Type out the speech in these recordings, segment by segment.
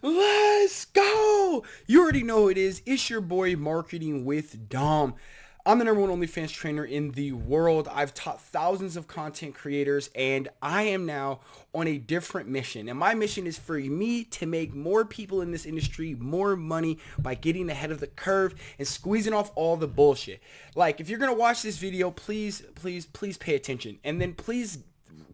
Let's go! You already know who it is. It's your boy Marketing with Dom. I'm the number one OnlyFans trainer in the world. I've taught thousands of content creators and I am now on a different mission. And my mission is for me to make more people in this industry more money by getting ahead of the curve and squeezing off all the bullshit. Like if you're going to watch this video, please, please, please pay attention. And then please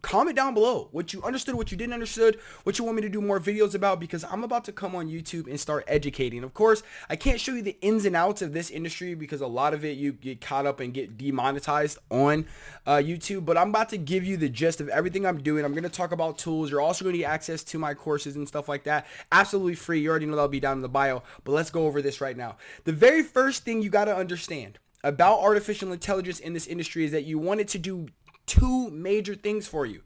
comment down below what you understood, what you didn't understood, what you want me to do more videos about because I'm about to come on YouTube and start educating. Of course, I can't show you the ins and outs of this industry because a lot of it you get caught up and get demonetized on uh, YouTube, but I'm about to give you the gist of everything I'm doing. I'm going to talk about tools. You're also going to get access to my courses and stuff like that. Absolutely free. You already know that'll be down in the bio, but let's go over this right now. The very first thing you got to understand about artificial intelligence in this industry is that you want it to do two major things for you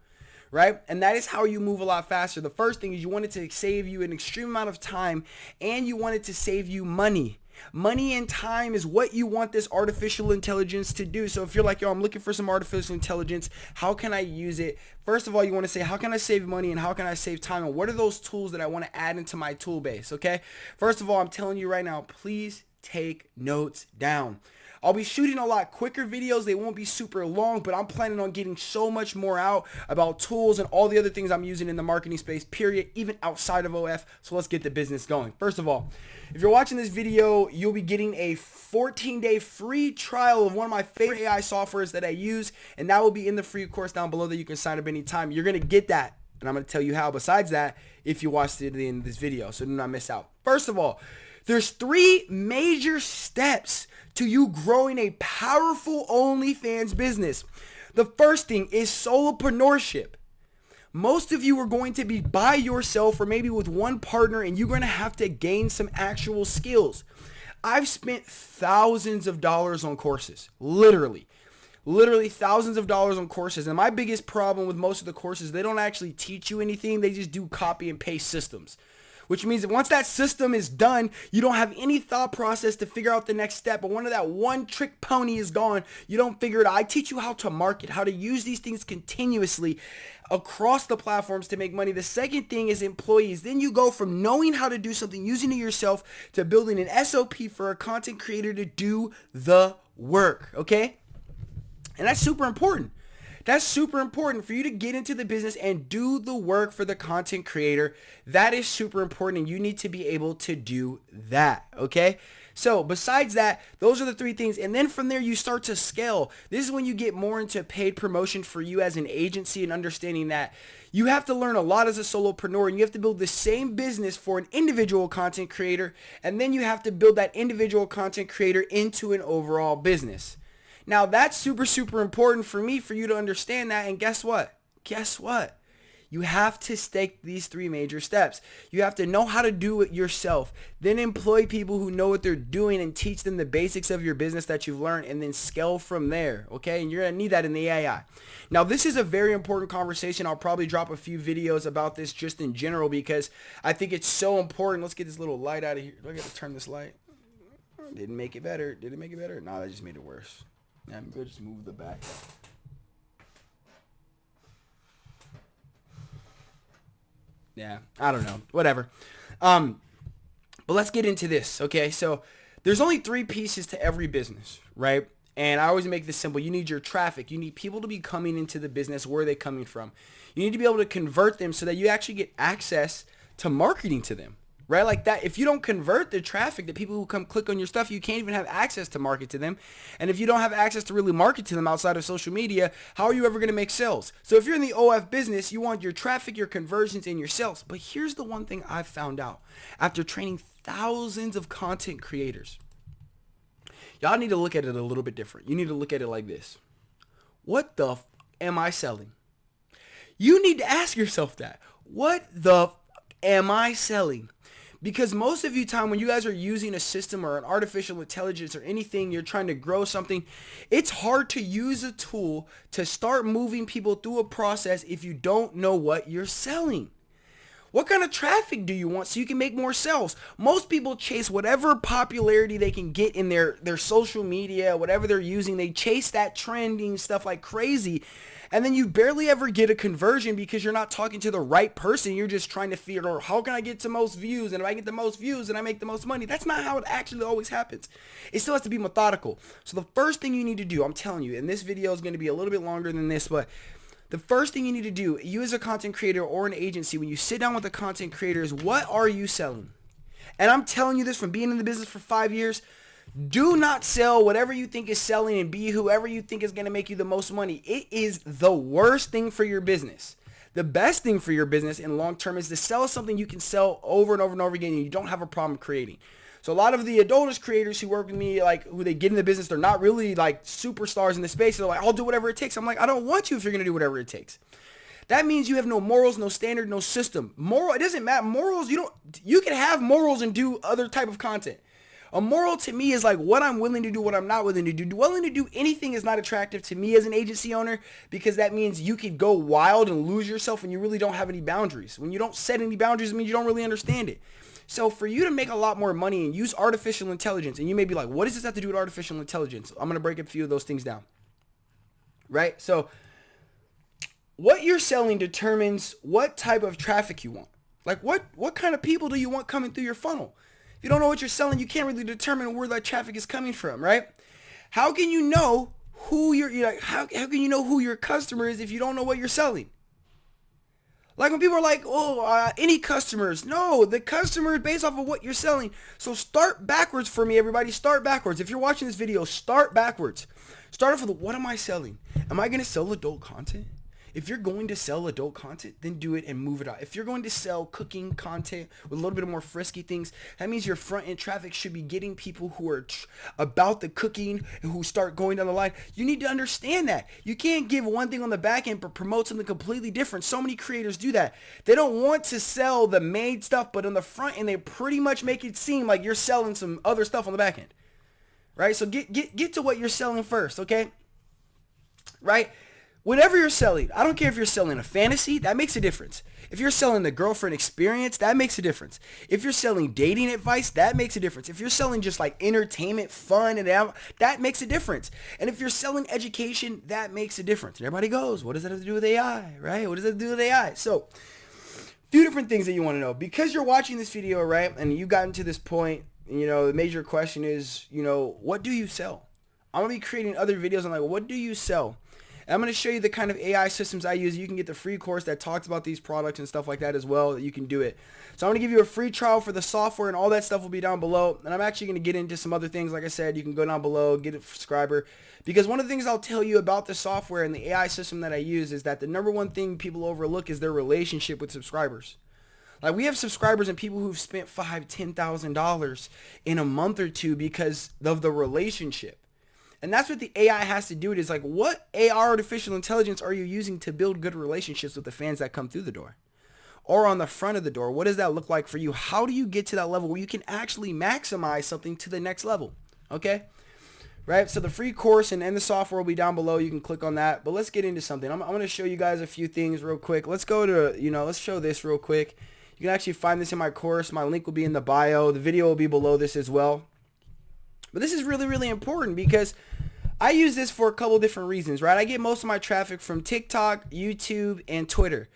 right? And that is how you move a lot faster. The first thing is you want it to save you an extreme amount of time and you want it to save you money. Money and time is what you want this artificial intelligence to do. So if you're like, yo, I'm looking for some artificial intelligence, how can I use it? First of all, you want to say, how can I save money and how can I save time? And what are those tools that I want to add into my tool base? Okay. First of all, I'm telling you right now, please take notes down. I'll be shooting a lot quicker videos. They won't be super long, but I'm planning on getting so much more out about tools and all the other things I'm using in the marketing space, period, even outside of OF. So let's get the business going. First of all, if you're watching this video, you'll be getting a 14-day free trial of one of my favorite AI softwares that I use, and that will be in the free course down below that you can sign up anytime. You're going to get that and I'm going to tell you how besides that if you watch to the end of this video so do not miss out. First of all, there's three major steps to you growing a powerful OnlyFans business. The first thing is solopreneurship. Most of you are going to be by yourself or maybe with one partner and you're going to have to gain some actual skills. I've spent thousands of dollars on courses, literally literally thousands of dollars on courses. And my biggest problem with most of the courses, they don't actually teach you anything. They just do copy and paste systems which means that once that system is done, you don't have any thought process to figure out the next step. But when that one trick pony is gone, you don't figure it out. I teach you how to market, how to use these things continuously across the platforms to make money. The second thing is employees. Then you go from knowing how to do something, using it yourself, to building an SOP for a content creator to do the work, okay? And that's super important. That's super important for you to get into the business and do the work for the content creator. That is super important and you need to be able to do that, okay? So besides that, those are the three things. And then from there, you start to scale. This is when you get more into paid promotion for you as an agency and understanding that you have to learn a lot as a solopreneur and you have to build the same business for an individual content creator. And then you have to build that individual content creator into an overall business. Now that's super, super important for me for you to understand that. And guess what? Guess what? You have to stake these three major steps. You have to know how to do it yourself. Then employ people who know what they're doing and teach them the basics of your business that you've learned and then scale from there. Okay. And you're going to need that in the AI. Now, this is a very important conversation. I'll probably drop a few videos about this just in general because I think it's so important. Let's get this little light out of here. Do I got to turn this light? Didn't make it better. Did it make it better? No, that just made it worse. Yeah, maybe I'll just move the back. Yeah, I don't know. Whatever. Um, but let's get into this, okay? So there's only three pieces to every business, right? And I always make this simple. You need your traffic. You need people to be coming into the business. Where are they coming from? You need to be able to convert them so that you actually get access to marketing to them, right? Like that, if you don't convert the traffic, the people who come click on your stuff, you can't even have access to market to them. And if you don't have access to really market to them outside of social media, how are you ever going to make sales? So if you're in the OF business, you want your traffic, your conversions, and your sales. But here's the one thing I've found out after training thousands of content creators. Y'all need to look at it a little bit different. You need to look at it like this. What the am I selling? You need to ask yourself that. What the am I selling? Because most of you time when you guys are using a system or an artificial intelligence or anything, you're trying to grow something, it's hard to use a tool to start moving people through a process if you don't know what you're selling. What kind of traffic do you want so you can make more sales? Most people chase whatever popularity they can get in their, their social media, whatever they're using. They chase that trending stuff like crazy. And then you barely ever get a conversion because you're not talking to the right person. You're just trying to figure out how can I get to most views? And if I get the most views, then I make the most money. That's not how it actually always happens. It still has to be methodical. So the first thing you need to do, I'm telling you, and this video is going to be a little bit longer than this, but the first thing you need to do, you as a content creator or an agency, when you sit down with a content creator is what are you selling? And I'm telling you this from being in the business for five years. Do not sell whatever you think is selling and be whoever you think is going to make you the most money. It is the worst thing for your business. The best thing for your business in long term is to sell something you can sell over and over and over again and you don't have a problem creating. So a lot of the adultist creators who work with me, like who they get in the business, they're not really like superstars in the space. They're like, I'll do whatever it takes. I'm like, I don't want you if you're gonna do whatever it takes. That means you have no morals, no standard, no system. Moral, it doesn't matter. Morals, you don't. You can have morals and do other type of content. A moral to me is like what I'm willing to do, what I'm not willing to do. Willing to do anything is not attractive to me as an agency owner because that means you could go wild and lose yourself and you really don't have any boundaries. When you don't set any boundaries, it means you don't really understand it. So for you to make a lot more money and use artificial intelligence, and you may be like, what does this have to do with artificial intelligence? I'm going to break a few of those things down. Right? So what you're selling determines what type of traffic you want. Like what, what kind of people do you want coming through your funnel? If you don't know what you're selling, you can't really determine where that traffic is coming from, right? How can you know who your, like, how, how can you know who your customer is if you don't know what you're selling? Like when people are like, oh, uh, any customers. No, the customer is based off of what you're selling. So start backwards for me, everybody. Start backwards. If you're watching this video, start backwards. Start off with what am I selling? Am I going to sell adult content? If you're going to sell adult content, then do it and move it out. If you're going to sell cooking content with a little bit of more frisky things, that means your front end traffic should be getting people who are about the cooking and who start going down the line. You need to understand that. You can't give one thing on the back end but promote something completely different. So many creators do that. They don't want to sell the made stuff, but on the front end, they pretty much make it seem like you're selling some other stuff on the back end. Right? So get get get to what you're selling first, okay? Right? Whatever you're selling, I don't care if you're selling a fantasy, that makes a difference. If you're selling the girlfriend experience, that makes a difference. If you're selling dating advice, that makes a difference. If you're selling just like entertainment, fun, and that makes a difference. And if you're selling education, that makes a difference. And everybody goes, what does that have to do with AI, right? What does that do with AI? So, few different things that you want to know. Because you're watching this video, right, and you've gotten to this point, you know, the major question is, you know, what do you sell? I'm going to be creating other videos on like, what do you sell? And I'm going to show you the kind of AI systems I use. You can get the free course that talks about these products and stuff like that as well that you can do it. So I'm going to give you a free trial for the software and all that stuff will be down below. And I'm actually going to get into some other things. Like I said, you can go down below, get a subscriber. Because one of the things I'll tell you about the software and the AI system that I use is that the number one thing people overlook is their relationship with subscribers. Like we have subscribers and people who've spent five, ten thousand dollars in a month or two because of the relationship. And that's what the AI has to do. It is like, what AR artificial intelligence are you using to build good relationships with the fans that come through the door? Or on the front of the door? What does that look like for you? How do you get to that level where you can actually maximize something to the next level? Okay? Right? So the free course and, and the software will be down below. You can click on that. But let's get into something. I'm, I'm going to show you guys a few things real quick. Let's go to, you know, let's show this real quick. You can actually find this in my course. My link will be in the bio. The video will be below this as well. But this is really, really important because I use this for a couple different reasons, right? I get most of my traffic from TikTok, YouTube, and Twitter.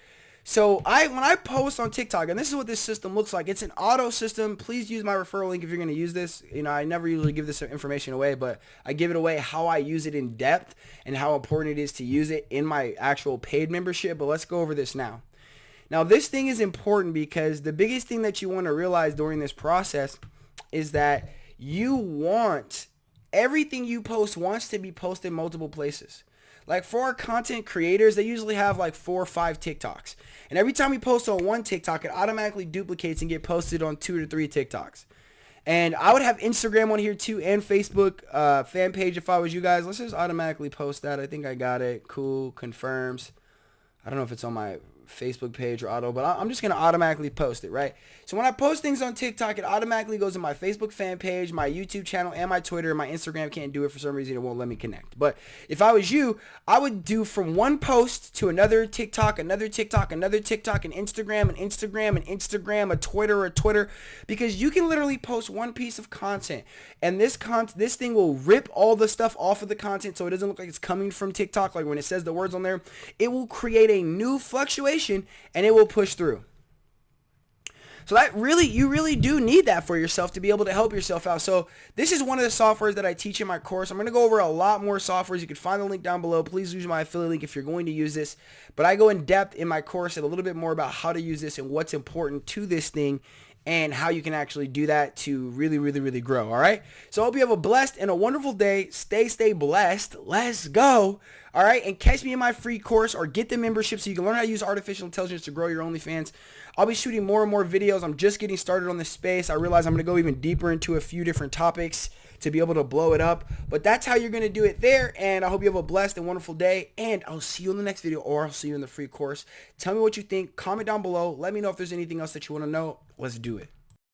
So I when I post on TikTok, and this is what this system looks like. It's an auto system. Please use my referral link if you're going to use this. You know, I never usually give this information away, but I give it away how I use it in depth and how important it is to use it in my actual paid membership. But let's go over this now. Now, this thing is important because the biggest thing that you want to realize during this process is that you want everything you post wants to be posted multiple places. Like for our content creators, they usually have like four or five TikToks. And every time you post on one TikTok, it automatically duplicates and get posted on two to three TikToks. And I would have Instagram on here too and Facebook uh, fan page if I was you guys. Let's just automatically post that. I think I got it. Cool. Confirms. I don't know if it's on my Facebook page or auto, but I'm just going to automatically post it, right? So when I post things on TikTok, it automatically goes to my Facebook fan page, my YouTube channel, and my Twitter. My Instagram can't do it for some reason. It won't let me connect. But if I was you, I would do from one post to another TikTok, another TikTok, another TikTok, an Instagram, an Instagram, an Instagram, a Twitter, a Twitter, because you can literally post one piece of content, and this con this thing will rip all the stuff off of the content so it doesn't look like it's coming from TikTok. Like when it says the words on there, it will create a new fluctuation and it will push through. So that really, you really do need that for yourself to be able to help yourself out. So this is one of the softwares that I teach in my course. I'm going to go over a lot more softwares. You can find the link down below. Please use my affiliate link if you're going to use this. But I go in depth in my course and a little bit more about how to use this and what's important to this thing and how you can actually do that to really, really, really grow. All right. So I hope you have a blessed and a wonderful day. Stay, stay blessed. Let's go. All right. And catch me in my free course or get the membership so you can learn how to use artificial intelligence to grow your OnlyFans. I'll be shooting more and more videos. I'm just getting started on this space. I realize I'm going to go even deeper into a few different topics to be able to blow it up. But that's how you're going to do it there. And I hope you have a blessed and wonderful day. And I'll see you in the next video or I'll see you in the free course. Tell me what you think. Comment down below. Let me know if there's anything else that you want to know. Let's do it.